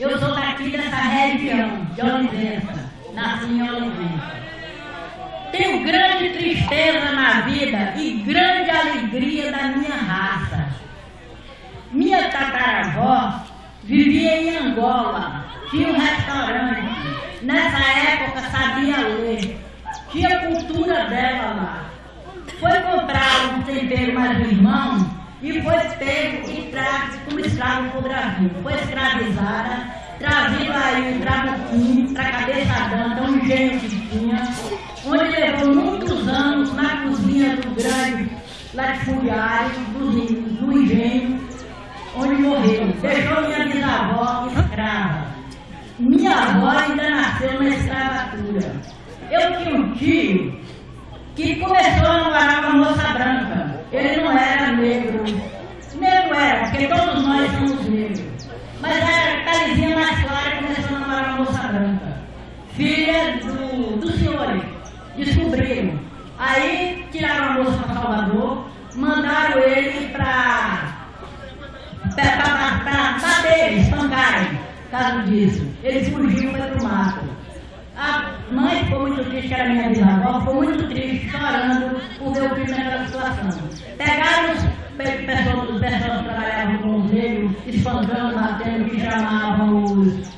Eu sou daqui dessa região de Olivença, nasci em Olivença. Tenho grande tristeza na vida e grande alegria da minha raça. Minha tataravó vivia em Angola, tinha um restaurante. Nessa época sabia ler, tinha cultura dela lá. Foi comprar um tempero mais irmão e foi pego e trago como escravo para o Brasil. Foi escravizada, trazido aí o trabuquim para a cabeça danta, um engenho que tinha, onde levou muitos anos na cozinha do grande latifundiário do, do engenho, onde morreu. Deixou minha bisavó escrava. Minha avó ainda nasceu na escravatura. Eu tinha um tio que começou a namorar com uma moça branca. Ele não era negro. Negro era, porque todos nós somos negros. Mas era calizinha mais clara começou a namorar uma moça branca. Filha do, do senhor. Descobriram. Aí tiraram a moça para Salvador, mandaram ele para bater, espancarem, caso disso. Ele fugiu para o mato. A mãe ficou muito triste, que era minha bisavó, ficou muito triste, chorando por ver o filho naquela situação. Pegaram os pessoas, os pessoas que trabalhavam com os negros, espancando, batendo, que chamavam os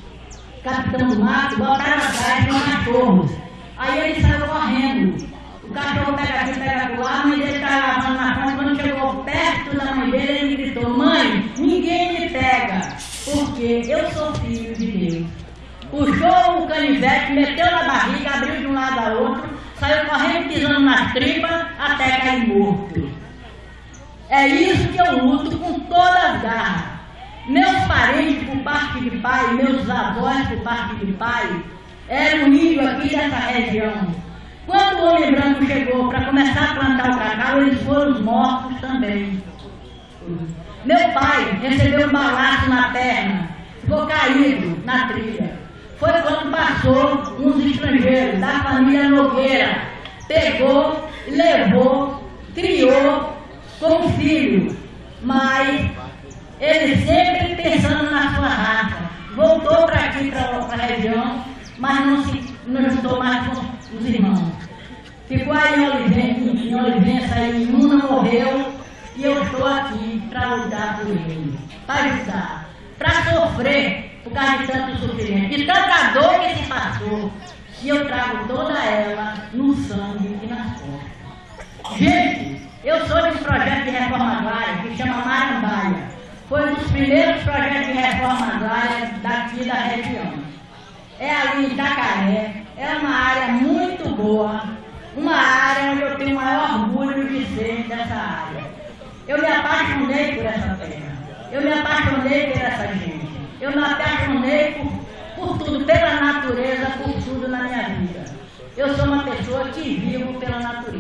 capitão do mato, botaram atrás com cachorros. Aí ele saiu correndo. O cachorro pega aqui, pega lá, a mãe dele estava lavando na frente. Quando chegou perto da mãe dele, ele gritou: Mãe, ninguém me pega, porque eu sou filho de Deus puxou o canivete, meteu na barriga, abriu de um lado a outro, saiu correndo pisando nas tripas até cair morto. É isso que eu luto com todas as garras. Meus parentes por parte de pai, meus avós por parte de pai, eram índios aqui dessa região. Quando o homem branco chegou para começar a plantar o cacau, eles foram mortos também. Meu pai recebeu um balaço na perna, ficou caído na trilha foi quando passou uns estrangeiros da família Nogueira, pegou, levou, criou como filho, mas ele sempre pensando na sua raça. Voltou para aqui, para a região, mas não se não juntou mais com os irmãos. Ficou aí em Olivença, em Olivença aí, Luna morreu, e eu estou aqui para lutar por ele, para ajudar, para sofrer por causa de tanto sofrimento, de tanta dor que se passou. E eu trago toda ela no sangue e nas costas. Gente, eu sou de um projeto de reforma agrária que chama Marambaia. Foi um dos primeiros projetos de reforma agrária daqui da região. É ali em Itacaré, é uma área muito boa, uma área onde eu tenho o maior orgulho de ser dessa área. Eu me apaixonei por essa terra, eu me apaixonei por essa gente. Eu me apaixonei por, por tudo, pela natureza, por tudo na minha vida. Eu sou uma pessoa que vivo pela natureza.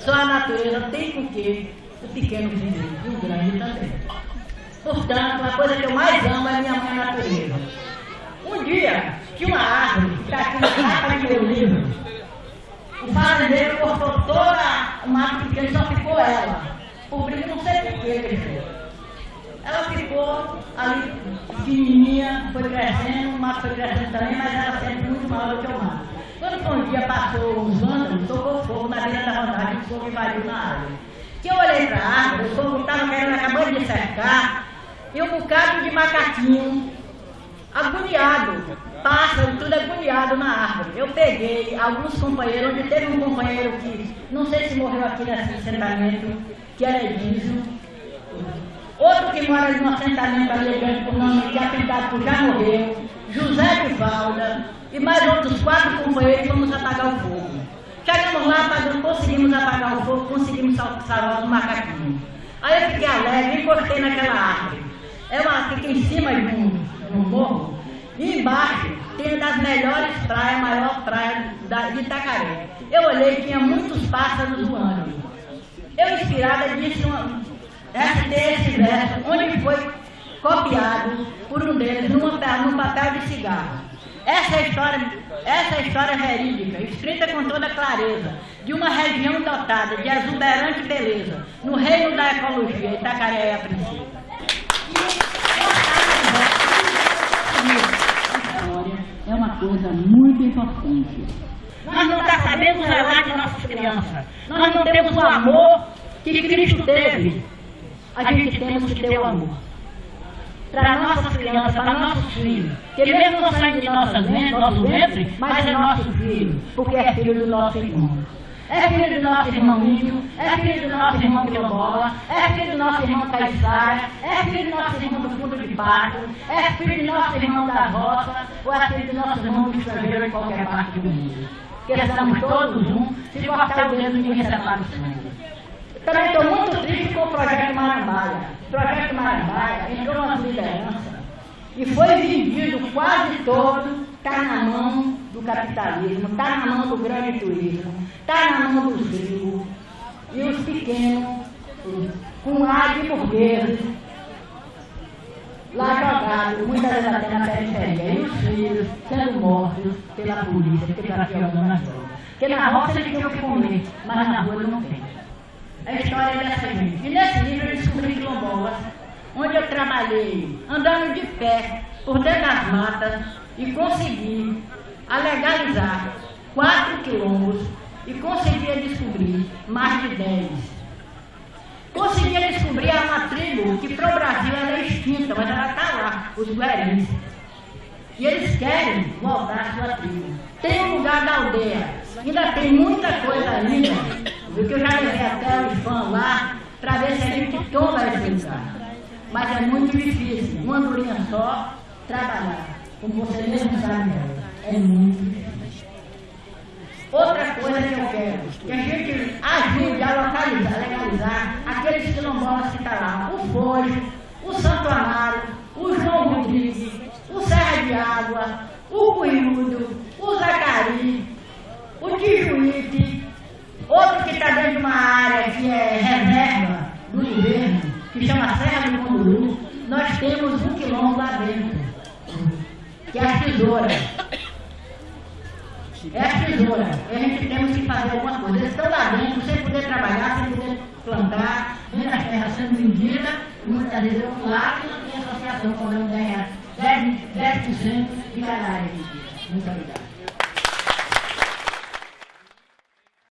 Só a natureza tem com que o pequeno viver e o grande também. Portanto, a coisa que eu mais amo é minha mãe natureza. Um dia, tinha uma árvore que está aqui na capa do meu livro. O fazendeiro cortou toda o mato pequeno, só ficou ela cobrindo não sei por que Ela ficou ali pequenininha, foi crescendo, o mato foi crescendo também, mas ela sempre muito maior do que o mato. Quando um dia passou os vândalos, tocou fogo na beira da o fogo invadiu na árvore. Que eu olhei para a árvore, o fogo estava querendo, acabou de cercar, e um bocado de macaquinho, agoniado, pássaro, tudo agoniado na árvore. Eu peguei alguns companheiros, onde teve um companheiro que, não sei se morreu aqui nesse assentamento, que era Edísio. Outro que mora no assentamento ali grande por nome que atentado por já morreu, José de Valda, e mais outros quatro companheiros fomos apagar o fogo. Chegamos lá, apagamos, conseguimos apagar o fogo, conseguimos salvar os macaquinhos. Aí eu fiquei alegre, encostei naquela árvore. É uma fica em cima de um, de um morro, e embaixo tem uma das melhores praias, a maior praia de Itacaré. Eu olhei, tinha muitos pássaros voando. Eu, inspirada, disse uma, recitei esse verso, onde foi copiado por um deles numa, num papel de cigarro. Essa história, essa história verídica, escrita com toda clareza, de uma região dotada de exuberante beleza, no reino da ecologia, Itacaré é a princípio. é uma coisa muito importante. Nós não tá sabemos zelar de nossas crianças. Nós não temos o amor que Cristo teve. A gente temos que ter o amor para nossas crianças, para nossos filhos. Que mesmo não saindo de nossa mente, nosso ventre, mas é nosso filho, porque é filho do nosso irmão. É filho do nosso irmão Índio, é filho do nosso irmão Quilombola, é filho do nosso irmão Caiçara, é filho do nosso irmão do fundo de pato, é filho do nosso irmão da roça, ou é filho do nosso irmão do estrangeiro em qualquer parte do mundo. Porque estamos todos um, se cortar o dedo ninguém separa o sangue. Também estou muito triste com o projeto Marambaia. O projeto Marambaia e foi vendido quase todo, está na mão do capitalismo, está na mão do grande turismo, está na mão dos ricos e os pequenos, com ar de burgueses, lá jogados, muitas vezes até na periferia, e os filhos sendo mortos pela polícia, que está jogando nas drogas. Porque na roça eles tinham que comer, mas na rua não tem a história dessa gente. E nesse livro quilombolas, onde eu trabalhei andando de pé por dentro das matas e consegui a legalizar quatro quilombos e conseguia descobrir mais de dez. Conseguia descobrir uma tribo que para o Brasil ela é extinta, mas ela está lá, os guerins. E eles querem voltar à sua tribo. Tem um lugar da aldeia, ainda tem muita coisa ainda porque eu já levei até o fãs lá para ver se a gente toma esse lugar. Mas é muito difícil, uma andorinha só, trabalhar. Como você mesmo sabe, é muito difícil. Outra coisa que eu quero, que a gente ajude a localizar, legalizar aqueles quilombolas que estão tá lá. O Fojo, o Santo Amaro, o João Rodrigues, o Serra de Água, o Cuiudo, o Zacari, o Tijuíte, Outro que está dentro de uma área que é reserva do governo, que chama Serra nós temos um quilômetro lá dentro, que é a tesoura. É a tesoura. E a gente temos que fazer alguma coisa. Eles estão lá dentro, sem poder trabalhar, sem poder plantar, vendo as terras sendo vendidas, muitas vezes eu lá e não tem associação cobrando 10%, 10 de cada área. Muito obrigado.